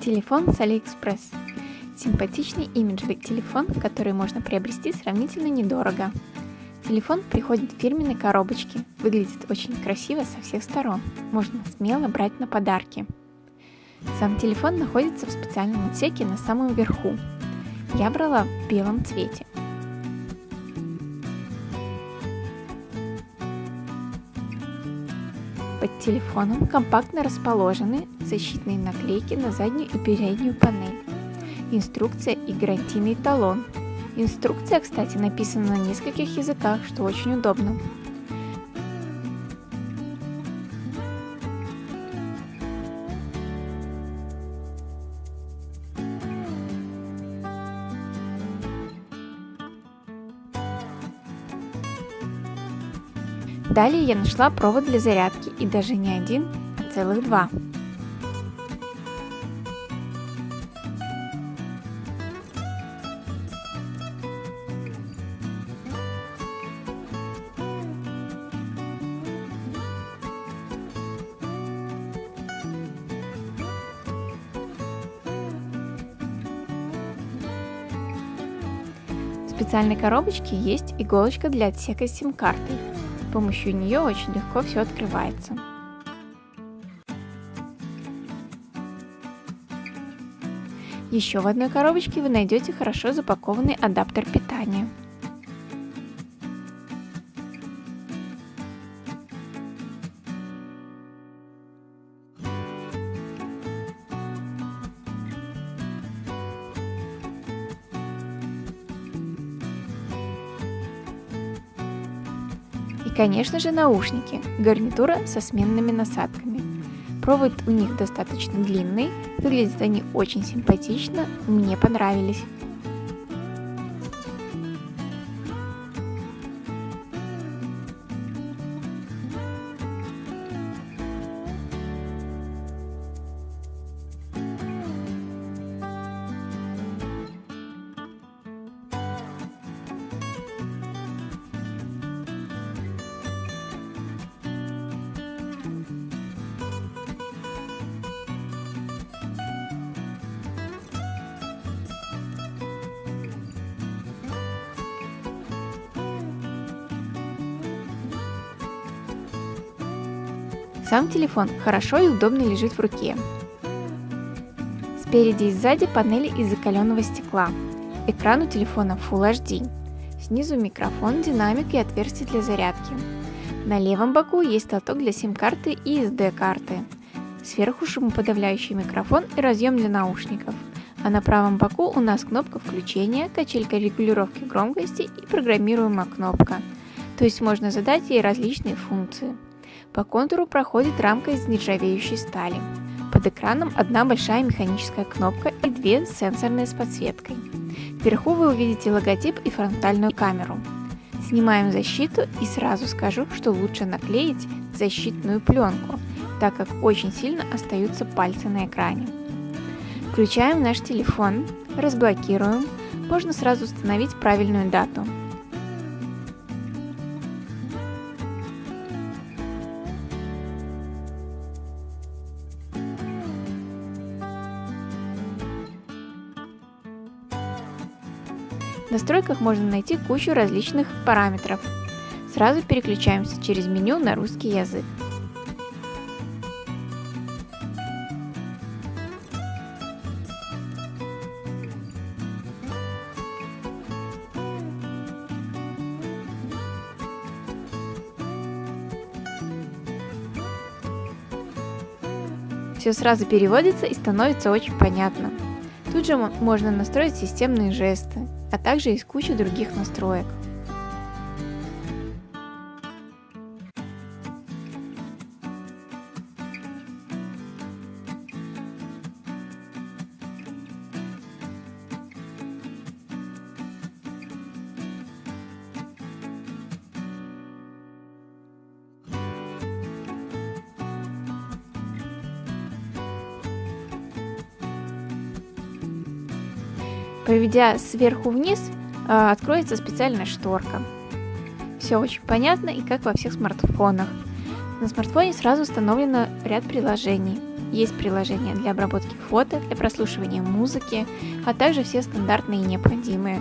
Телефон с AliExpress. Симпатичный имиджевый телефон, который можно приобрести сравнительно недорого. Телефон приходит в фирменной коробочке, выглядит очень красиво со всех сторон, можно смело брать на подарки. Сам телефон находится в специальном отсеке на самом верху. Я брала в белом цвете. Под телефоном компактно расположены защитные наклейки на заднюю и переднюю панель, инструкция и гарантийный талон. Инструкция, кстати, написана на нескольких языках, что очень удобно. Далее я нашла провод для зарядки и даже не один, а целых два. В специальной коробочке есть иголочка для отсека с сим-картой. Помощью нее очень легко все открывается. Еще в одной коробочке вы найдете хорошо запакованный адаптер питания. Конечно же, наушники, гарнитура со сменными насадками. Провод у них достаточно длинный, выглядят они очень симпатично, мне понравились. Сам телефон хорошо и удобно лежит в руке. Спереди и сзади панели из закаленного стекла. Экран у телефона Full HD. Снизу микрофон, динамик и отверстие для зарядки. На левом боку есть лоток для сим-карты и SD-карты. Сверху шумоподавляющий микрофон и разъем для наушников. А на правом боку у нас кнопка включения, качелька регулировки громкости и программируемая кнопка. То есть можно задать ей различные функции. По контуру проходит рамка из нержавеющей стали. Под экраном одна большая механическая кнопка и две сенсорные с подсветкой. Вверху вы увидите логотип и фронтальную камеру. Снимаем защиту и сразу скажу, что лучше наклеить защитную пленку, так как очень сильно остаются пальцы на экране. Включаем наш телефон, разблокируем, можно сразу установить правильную дату. В настройках можно найти кучу различных параметров. Сразу переключаемся через меню на русский язык. Все сразу переводится и становится очень понятно. Тут же можно настроить системные жесты, а также есть куча других настроек. Проведя сверху вниз, а, откроется специальная шторка. Все очень понятно и как во всех смартфонах. На смартфоне сразу установлено ряд приложений. Есть приложение для обработки фото, для прослушивания музыки, а также все стандартные и необходимые